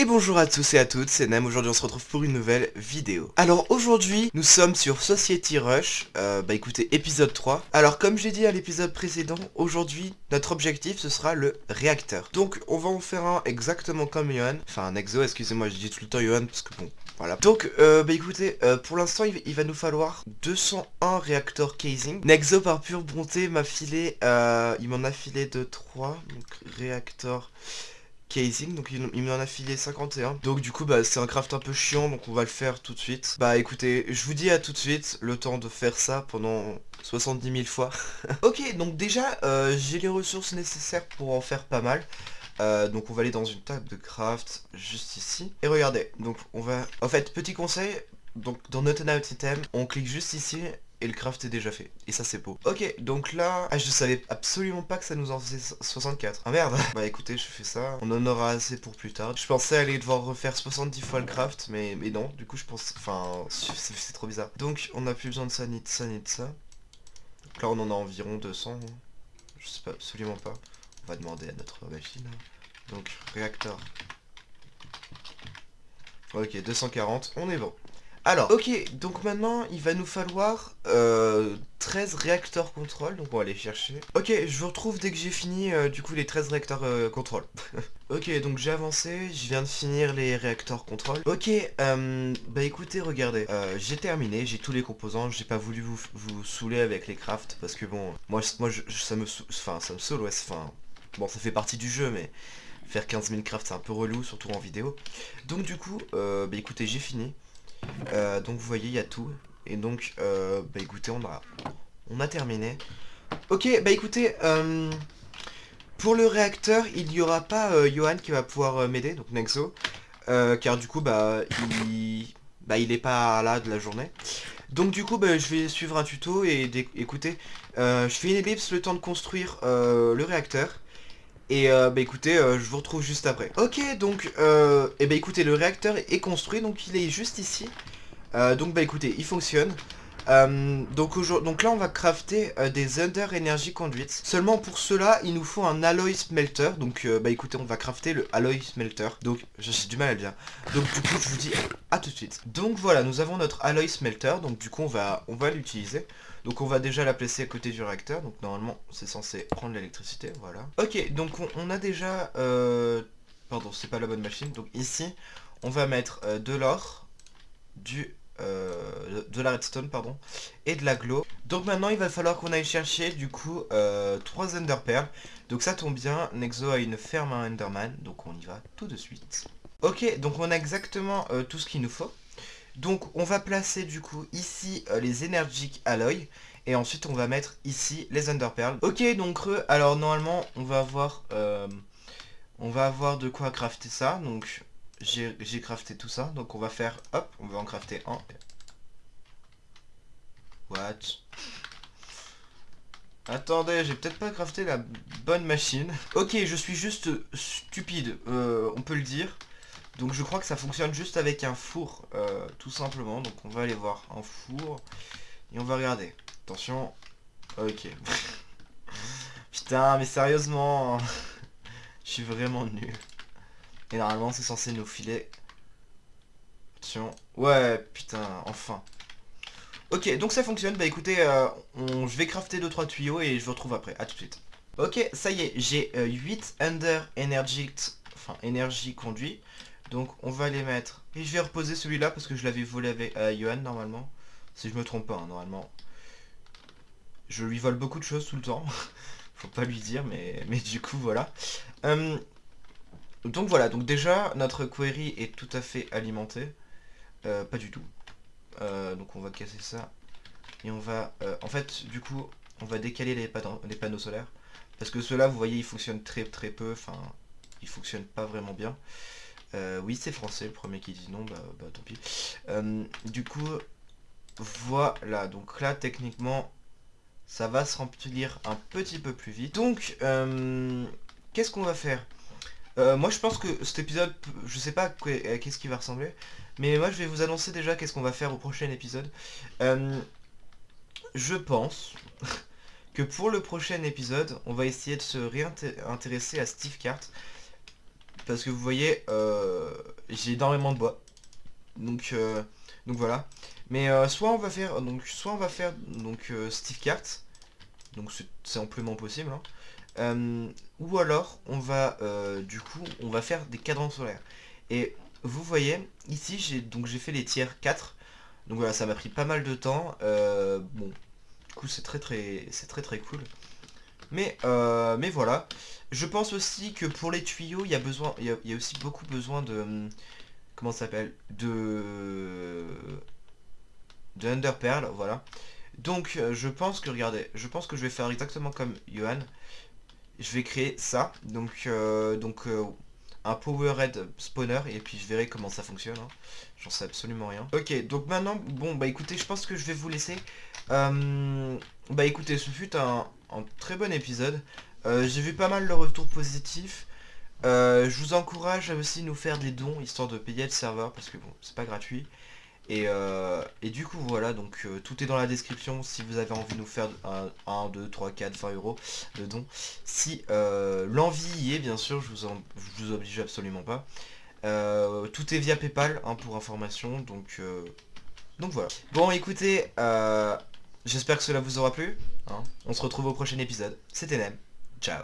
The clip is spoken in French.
Et bonjour à tous et à toutes, c'est Nem, aujourd'hui on se retrouve pour une nouvelle vidéo. Alors aujourd'hui, nous sommes sur Society Rush, euh, bah écoutez, épisode 3. Alors comme j'ai dit à l'épisode précédent, aujourd'hui, notre objectif ce sera le réacteur. Donc on va en faire un exactement comme Johan, enfin un exo, excusez-moi, je dis tout le temps Johan parce que bon, voilà. Donc, euh, bah écoutez, euh, pour l'instant, il, va nous falloir 201 réacteurs casing. Nexo, par pure bonté, m'a filé, il m'en a filé de 3, donc réacteur casing, donc il, m'en a filé 51. Donc du coup, bah c'est un craft un peu chiant, donc on va le faire tout de suite. Bah écoutez, je vous dis à tout de suite, le temps de faire ça pendant 70 000 fois. ok, donc déjà, j'ai les ressources nécessaires pour en faire pas mal. Euh, donc on va aller dans une table de craft juste ici. Et regardez, donc on va... En fait, petit conseil, donc dans notre Item, on clique juste ici et le craft est déjà fait. Et ça c'est beau. Ok, donc là... Ah, je savais absolument pas que ça nous en faisait 64. Ah merde Bah écoutez, je fais ça. On en aura assez pour plus tard. Je pensais aller devoir refaire 70 fois le craft, mais, mais non. Du coup, je pense... Enfin, c'est trop bizarre. Donc, on a plus besoin de ça, ni de ça, ni de ça. Donc là, on en a environ 200. Je sais pas, absolument pas va demander à notre machine. Donc, réacteur. Ok, 240, on est bon. Alors, ok, donc maintenant, il va nous falloir euh, 13 réacteurs contrôle, donc on va aller chercher. Ok, je vous retrouve dès que j'ai fini, euh, du coup, les 13 réacteurs euh, contrôle. ok, donc j'ai avancé, je viens de finir les réacteurs contrôle. Ok, euh, bah écoutez, regardez, j'ai terminé, j'ai tous les composants, j'ai pas voulu vous, vous saouler avec les crafts, parce que bon, moi, ça me enfin, ça me saoule, ouais, enfin, Bon, ça fait partie du jeu, mais faire 15 000 crafts, c'est un peu relou, surtout en vidéo. Donc du coup, euh, bah écoutez, j'ai fini. Euh, donc vous voyez, il y a tout. Et donc, euh, bah écoutez, on a, on a terminé. Ok, bah écoutez, pour le réacteur, il n'y aura pas Johan qui va pouvoir m'aider, donc Nexo. car du coup, bah il, bah, il est pas là de la journée. Donc du coup, bah, je vais suivre un tuto et écoutez, je fais une ellipse le temps de construire le réacteur. Et euh, bah écoutez, euh, je vous retrouve juste après. Ok, donc, euh, et bah écoutez, le réacteur est construit, donc il est juste ici. Euh, donc bah écoutez, il fonctionne. Donc, donc là, on va crafter des Under Energy Conduits. Seulement pour cela, il nous faut un Alloy Smelter. Donc bah écoutez, on va crafter le Alloy Smelter. Donc j'ai du mal à dire. Donc du coup, je vous dis à tout de suite. Donc voilà, nous avons notre Alloy Smelter. Donc du coup, on va, on va l'utiliser. Donc on va déjà la placer à côté du réacteur. Donc normalement c'est censé prendre l'électricité. Voilà. Ok, donc on, a déjà... Euh, pardon, c'est pas la bonne machine. Donc ici, on va mettre euh, de l'or, du... Euh, de la redstone pardon et de la glow donc maintenant il va falloir qu'on aille chercher du coup euh, 3 ender pearls donc ça tombe bien Nexo a une ferme à enderman donc on y va tout de suite ok donc on a exactement tout ce qu'il nous faut donc on va placer du coup ici euh, les Energic Alloy. Et ensuite on va mettre ici les Underpearls. Ok donc alors normalement on va avoir euh, on va avoir de quoi crafter ça. Donc j'ai crafté tout ça. Donc on va faire hop, on va en crafter un. What? Attendez, j'ai peut-être pas crafté la bonne machine. Ok, je suis juste stupide, euh, on peut le dire. Donc je crois que ça fonctionne juste avec un four, euh, tout simplement. Donc on va aller voir un four. Et on va regarder. Attention. Ok. Putain, mais sérieusement. Je suis vraiment nul. Et normalement c'est censé nous filer. Attention. Ouais, putain, enfin. Ok, donc ça fonctionne. Bah écoutez, euh, je vais crafter 2-3 tuyaux et je vous retrouve après. A tout de suite. Ok, ça y est, j'ai 8 euh, Under Energy, enfin, énergie conduit. Donc on va les mettre. Et je vais reposer celui-là parce que je l'avais volé avec à Johan normalement. Si je me trompe pas, hein, normalement. Je lui vole beaucoup de choses tout le temps. Faut pas lui dire, mais, mais du coup voilà. Donc voilà, donc déjà notre query est tout à fait alimenté. Euh, pas du tout. Euh, donc on va casser ça. Et on va... Euh, en fait, du coup, on va décaler les, panneaux solaires. Parce que ceux-là, vous voyez, ils fonctionnent très très peu. Enfin, ils fonctionnent pas vraiment bien. Oui, c'est français, le premier qui dit non, bah, bah tant pis. Du coup, voilà, donc là, techniquement, ça va se remplir un petit peu plus vite. Donc, qu'est-ce qu'on va faire? Moi, je pense que cet épisode, je sais pas à qu'est-ce qui va ressembler, mais moi, je vais vous annoncer déjà qu'est-ce qu'on va faire au prochain épisode. je pense... que pour le prochain épisode, on va essayer de se réintéresser à Steve Cart parce que vous voyez, euh, j'ai énormément de bois. Donc, donc voilà. Mais soit on va faire donc soit on va faire donc Steve Cart. Donc c'est amplement possible. Hein. Ou alors on va du coup on va faire des cadrans solaires. Et vous voyez, ici j'ai donc j'ai fait les tiers 4. Donc voilà, ça m'a pris pas mal de temps. Euh, bon, du coup c'est très très c'est très très cool. Mais, euh, mais voilà. Je pense aussi que pour les tuyaux, il y a besoin. Il y a, aussi beaucoup besoin de. Comment ça s'appelle? De. De Underpearl, voilà. Donc euh, je pense que, regardez, je pense que je vais faire exactement comme Johan. Je vais créer ça. Donc, donc un power red spawner et puis je verrai comment ça fonctionne. Hein. J'en sais absolument rien. Ok, donc maintenant, bon, bah écoutez, je pense que je vais vous laisser. Euh, bah écoutez, ce fut un, très bon épisode. Euh, j'ai vu pas mal de retours positifs. Euh, je vous encourage à aussi nous faire des dons, histoire de payer le serveur, parce que bon, c'est pas gratuit. Euh, et, du coup voilà, donc euh, tout est dans la description si vous avez envie de nous faire 1, 2, 3, 4, 20 euros de dons. Si euh, l'envie y est, bien sûr, je vous, vous oblige absolument pas. tout est via Paypal hein, pour information, donc, donc voilà. Bon écoutez, j'espère que cela vous aura plu. Hein. On se retrouve au prochain épisode. C'était Nem. Ciao.